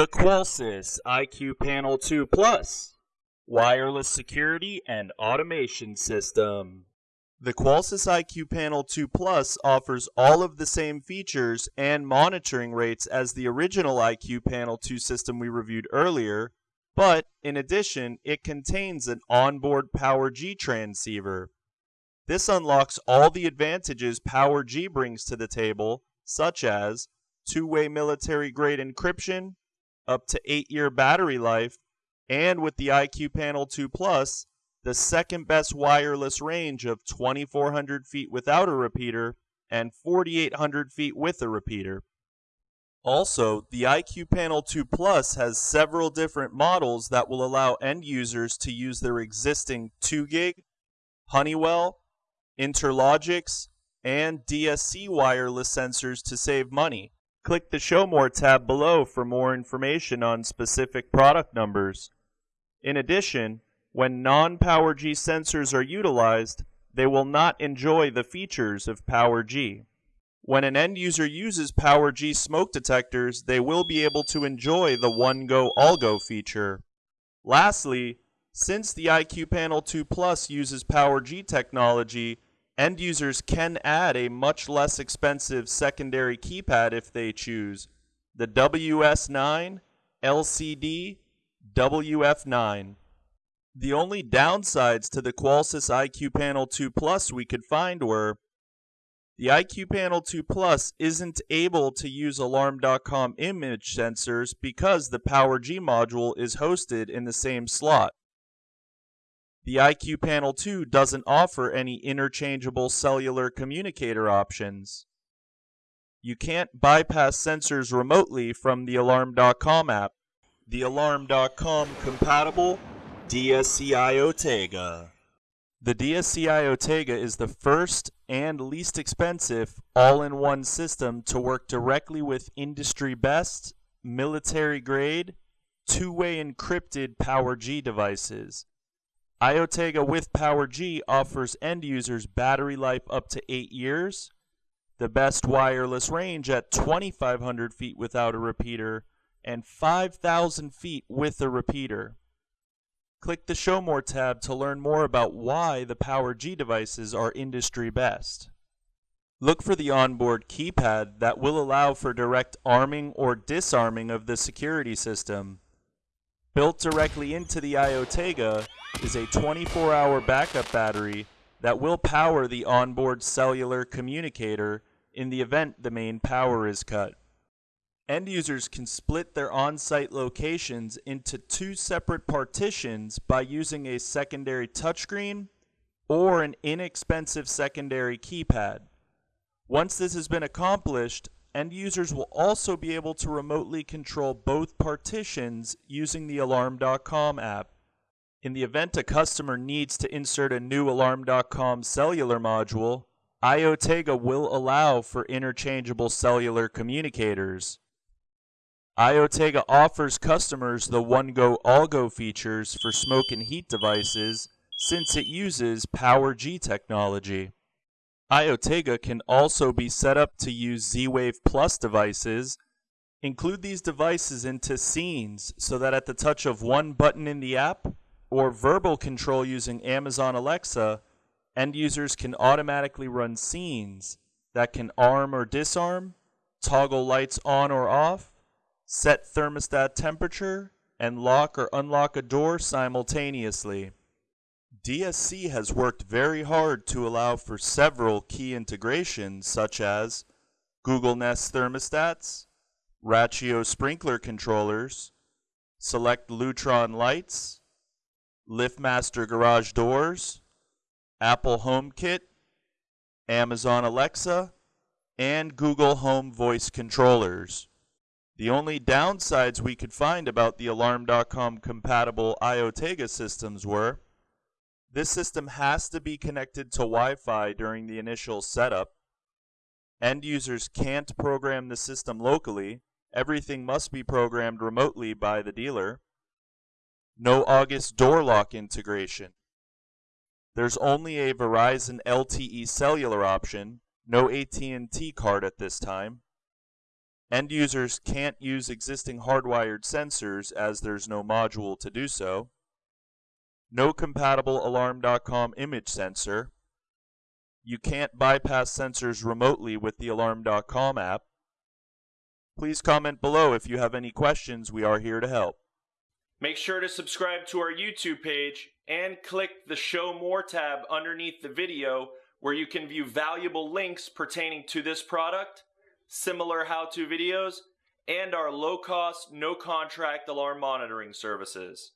The Qolsys IQ Panel 2 Plus Wireless Security and Automation System. The Qolsys IQ Panel 2 Plus offers all of the same features and monitoring rates as the original IQ Panel 2 system we reviewed earlier, but in addition, it contains an onboard Power G transceiver. This unlocks all the advantages Power G brings to the table, such as two-way military-grade encryption, up to 8-year battery life, and with the IQ Panel 2 Plus, the second best wireless range of 2400 feet without a repeater and 4800 feet with a repeater. Also, the IQ Panel 2 Plus has several different models that will allow end users to use their existing 2GIG, Honeywell, Interlogix, and DSC wireless sensors to save money. Click the Show More tab below for more information on specific product numbers. In addition, when non-PowerG sensors are utilized, they will not enjoy the features of PowerG. When an end user uses PowerG smoke detectors, they will be able to enjoy the One Go All Go feature. Lastly, since the IQ Panel 2 Plus uses PowerG technology, End users can add a much less expensive secondary keypad if they choose, the WS9 LCD WF9. The only downsides to the Qolsys IQ Panel 2 Plus we could find were the IQ Panel 2 Plus isn't able to use Alarm.com image sensors because the PowerG module is hosted in the same slot. The IQ Panel 2 doesn't offer any interchangeable cellular communicator options. You can't bypass sensors remotely from the Alarm.com app. The Alarm.com compatible DSC IoTega. The DSC IoTega is the first and least expensive all-in-one system to work directly with industry best, military grade, two-way encrypted PowerG devices. IoTega with Power G offers end users battery life up to 8 years, the best wireless range at 2,500 feet without a repeater, and 5,000 feet with a repeater. Click the Show More tab to learn more about why the Power G devices are industry best. Look for the onboard keypad that will allow for direct arming or disarming of the security system. Built directly into the IoTega is a 24-hour backup battery that will power the onboard cellular communicator in the event the main power is cut. End users can split their on-site locations into two separate partitions by using a secondary touchscreen or an inexpensive secondary keypad. Once this has been accomplished, End users will also be able to remotely control both partitions using the Alarm.com app. In the event a customer needs to insert a new Alarm.com cellular module, IoTega will allow for interchangeable cellular communicators. IoTega offers customers the One Go All Go features for smoke and heat devices since it uses Power G technology. IoTega can also be set up to use Z-Wave Plus devices. Include these devices into scenes so that at the touch of one button in the app or verbal control using Amazon Alexa, end users can automatically run scenes that can arm or disarm, toggle lights on or off, set thermostat temperature, and lock or unlock a door simultaneously. DSC has worked very hard to allow for several key integrations such as Google Nest thermostats, Rachio sprinkler controllers, Select Lutron lights, LiftMaster garage doors, Apple HomeKit, Amazon Alexa, and Google Home voice controllers. The only downsides we could find about the Alarm.com compatible IoTega systems were this system has to be connected to Wi-Fi during the initial setup. End users can't program the system locally. Everything must be programmed remotely by the dealer. No August door lock integration. There's only a Verizon LTE cellular option, no AT&T card at this time. End users can't use existing hardwired sensors as there's no module to do so. No compatible Alarm.com image sensor. You can't bypass sensors remotely with the Alarm.com app. Please comment below if you have any questions. We are here to help. Make sure to subscribe to our YouTube page and click the Show More tab underneath the video where you can view valuable links pertaining to this product, similar how to videos, and our low cost, no contract alarm monitoring services.